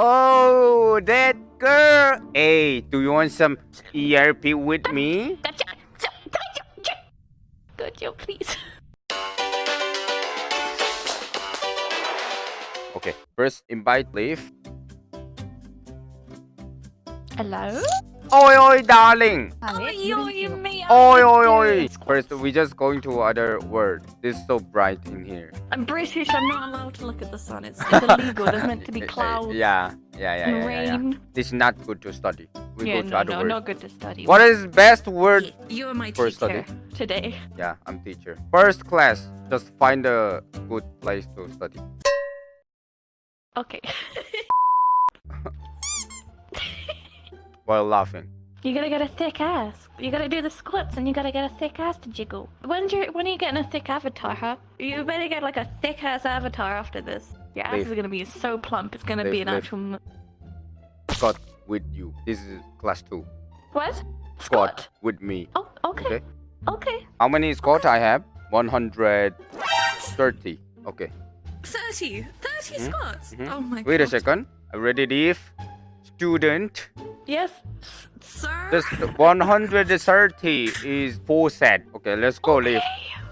Oh, that girl. Hey, do you want some ERP with me? Gotcha. Gotcha. Gotcha, please. Okay, first invite leave. Hello? Oi, oi, darling. Oh, you, you me. Oi, oi, oi. First, we just going to other word. This is so bright in here. I'm British. I'm not allowed to look at the sun. It's, it's illegal. There's meant to be Eh, eh, clouds Yeah, yeah, yeah, and yeah, yeah, yeah. rain. This is not good to study. We yeah, go to no, other no, word. not good to study. What is best word You're my for teacher study? today. Yeah, I'm teacher. First class, just find a good place to study. Okay. While laughing. You gotta get a thick ass. You gotta do the squats and you gotta get a thick ass to jiggle. When's your, when are you getting a thick avatar, huh? You better get like a thick ass avatar after this. Your ass Leave. is gonna be so plump, it's gonna be an leave. actual. m- Squat with you. This is class two. What? Squat with me. Oh, okay. Okay. Okay. How many squat I have? 130. Okay. 30! 30 Mhm, squats! mhm. Oh my Wait a second. I already leave. Student. Yes. Sir? This 130 is four set. Okay, let's go leave.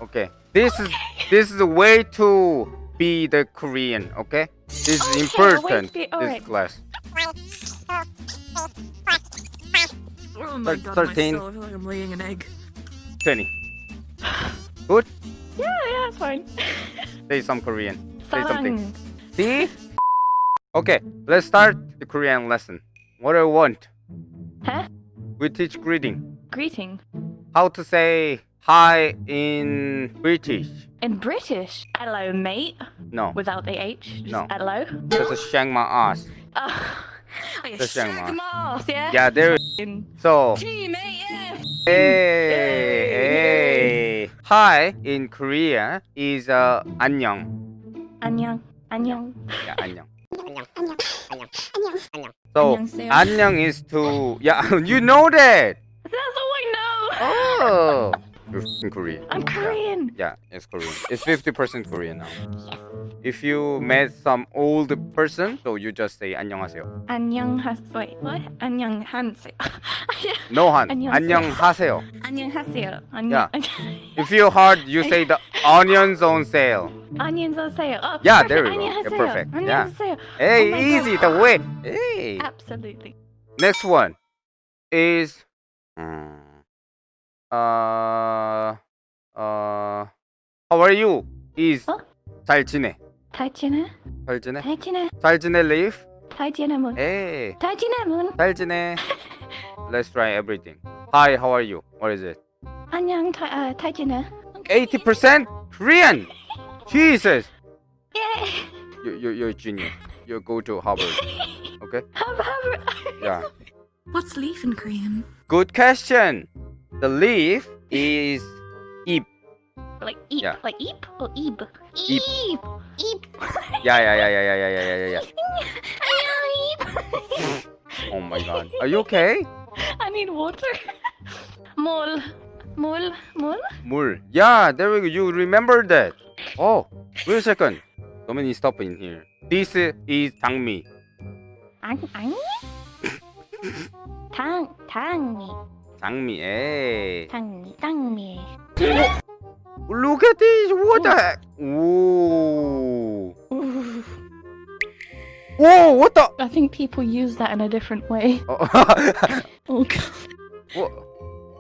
Okay. This is this is the way to be the Korean. Okay. This is Okay, to important. be- This alright. class. Oh my god, 13. myself, I feel like I'm laying an egg. 20. Good. Yeah, yeah, that's fine. Say some Korean. Say something. See? Okay, let's start the Korean lesson. What I want. Huh? We teach greeting. Greeting. How to say hi in British. In British, hello, mate. No. Without the H. Just No. hello. Just a shang my ass. Oh, Oh, you Just saying, shag Ma. them all. Moss, yeah? Yeah, there. In- So, Gee, mate, yeah. hey, hey. Hi in Korea is uh, 안녕. Annyeong. Annyeong. Yeah, 안녕. So, 안녕 So 안녕 is to yeah you know that. That's all I know. Oh. you're in Korean. I'm Korean. Yeah, it's Korean. It's 50% Korean now. If you met some old person, so you just say 안녕하세요. 안녕하세요. Wait, what? 안녕하세요. 노한. 안녕하세요. 안녕하세요. 안녕하세요. Yeah. 안녕. If you're hard, you say the onions on sale. 안녕하세요. Oh, Yeah, perfect. there we go. Yeah, 안녕하세요. perfect. Yeah. 안녕하세요. Hey, Oh my easy the way. Hey. Absolutely. Next one is mm, uh uh how are you? Is 어? 잘 지내. 잘 지내? 잘 지내. 잘 지내? 잘 지내 live. 잘 지내 문. Hey. 잘 지내 문. 잘 지내. Let's try everything. Hi, how are you? What is it? 안녕 잘, 아, 잘 지내? 80% Korean. Jesus. 예. You you you're a genius. You go to Harvard. Okay? Have, have, Yeah. What's leaf in Korean? Good question. The leaf is 잎. like eep, Yeah. like eep or eep? Eep. Eep. Eep. Yeah, yeah, yeah, yeah, yeah, yeah, yeah, yeah, yeah. Eep. Oh my god. Are you okay? I need water. Mol. Mol. Mol. 물. Yeah, there we go. You remember that. Oh, wait a second. So many stuff in here. This is 장미. 안, 아니? 당, 당미. 장미. Hey. 당미, 당미. Look at this. What the heck? Ooh. Ooh. Whoa, what the? I think people use that in a different way. Oh, Oh god. what?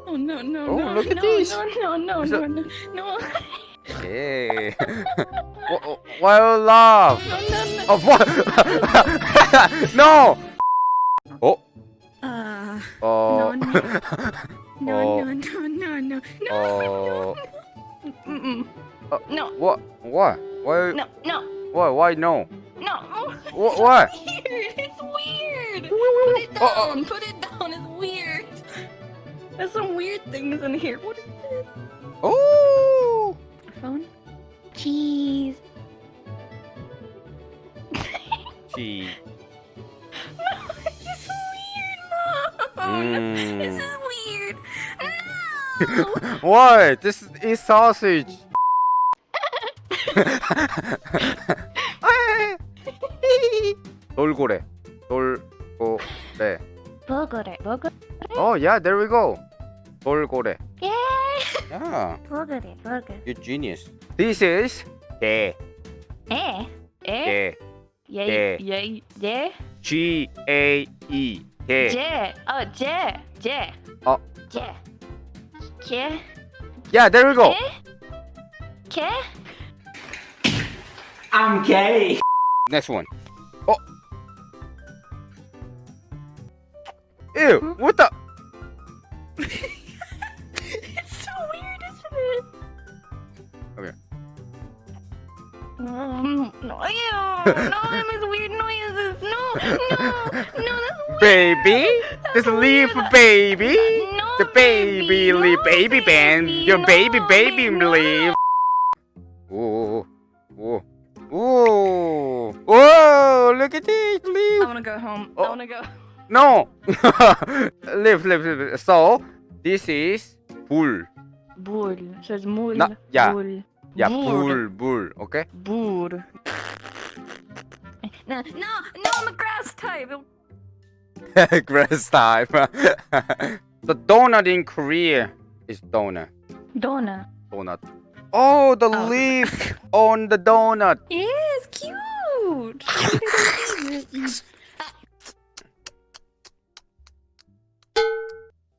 Oh no no Oh, no look at no, this. no no no Is no that- no no Hey. Wh- Why you laugh? no no no Oh, what? no. Oh. Uh, Oh. no, no, Oh. no, no, no, no, no. Oh. Mm-mm. Uh, no What? What? Why? no no Why? Why no? no What? What? weird it's weird put it down Oh, oh. put it down it's weird there's some weird things in here what is this Oh. phone cheese What? This is sausage. 돌고래. 돌고래. 버거래. 버거. Oh yeah, there we go. 돌고래. Yeah. Yeah. 버거래. 버거. You genius. This is 예. 예. 예. 예. 예. 예. G A E. 예. 제. 어, 제. 제. 어. 제. K. Yeah, there we go. Okay. I'm gay. Next one. Oh. Ew, what the? It's so weird, isn't it? Okay. Um, no, ew. no, that makes weird noises. No, no, no, that's weird. Baby? This That's leaf weird. baby? No, The baby no, leaf baby band. baby, Your no, baby baby no. leaf. Whoa. Whoa. Whoa. Whoa. Look at this leave. I wanna go home. Oh. I wanna go. No. leave, leave, leave. So, this is bull. Bull. So it's mul. No, yeah. Bull. Yeah, Bull. bull, bull. Okay? Bull. No, no, no, I'm a grass type. Grass type. The donut in Korea is donut. Donut. Donut. Oh, the Oh. leaf on the donut. It's cute.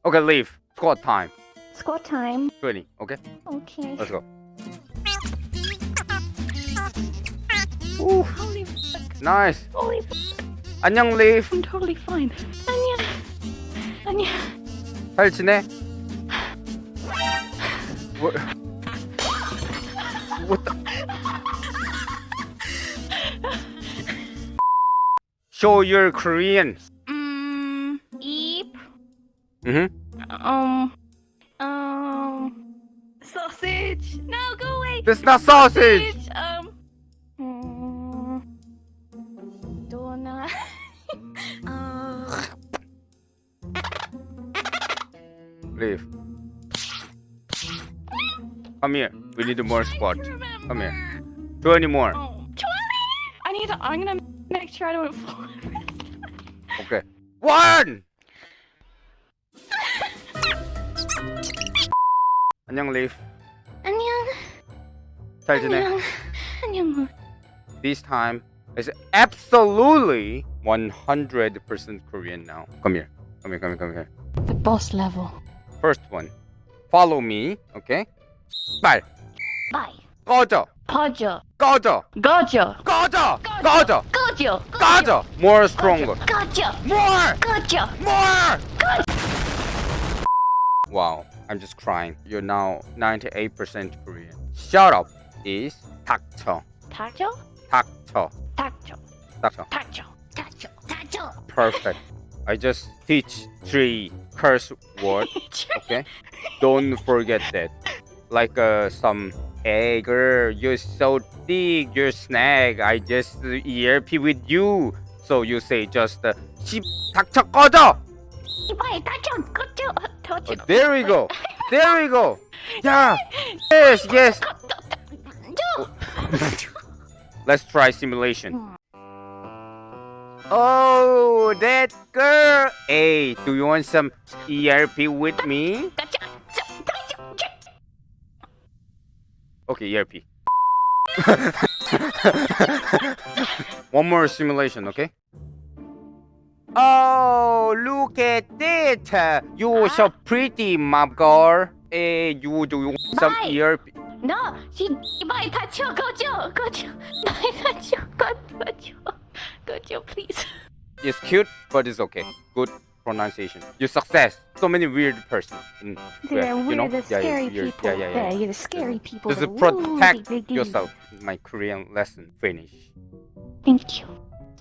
Okay, leaf. Squat time. Squat time. 20. Okay, Okay. let's go. Ooh, Holy fuck. nice. Holy fuck. 안녕, leaf. I'm totally fine. Anya. Anya. 잘 지내? What? What the? Show your Korean. Mmm. Eep. Mm-hmm. Um. Um. Sausage. No, go away. That's not sausage. Leave. Come here. We need more squat. Come here. 20 more. Oh, 20? I need to. I'm gonna make sure I don't fall. Okay. One. 안녕, Leaf. 안녕. 잘 지내? 안녕. 안녕. This time is absolutely 100% Korean now. Come here. Come here. Come here. Come here. The boss level. First one. Follow me. Okay. 말. Bye. 꺼져. 꺼져. 꺼져. 꺼져. 꺼져. 꺼져. 꺼져. 꺼져. More stronger. 꺼져. More. 꺼져. More! Wow, I'm just crying. You're now 98% Korean. Shut up is 닥쳐. 닥쳐? 닥쳐. 닥쳐. 닥쳐. 닥쳐. 닥쳐. 닥쳐. Perfect. I just teach three curse words. Okay? Don't forget that. Like uh, some hey girl, you're so thick, you're snag. I just uh, ERP with you. So you say just uh, 씨 닥쳐 꺼져. 이봐요, 닥쳐. 꺼져. Oh, 닥쳐. there we go. There we go. Yeah. Yes, yes. Let's try simulation. Oh, that girl! Hey, do you want some ERP with me? Okay, ERP. One more simulation, okay? Oh, look at it. You're so pretty, mom girl. Hey, you do you want some ERP? No, she, go, go, go, go, go, go, go, go. Gojo, please. It's cute, but it's okay. Good pronunciation. You success. So many weird person. In, yeah, weird, you know? the scary yeah, people. Yeah, yeah, yeah. yeah, yeah the scary people. Just protect yourself. My Korean lesson finish. Thank you.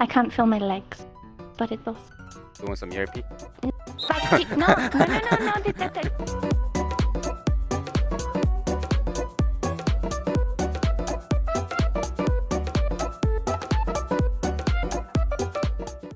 I can't feel my legs, but it no, no, no, no, no, no, no, no, no, no, no, no.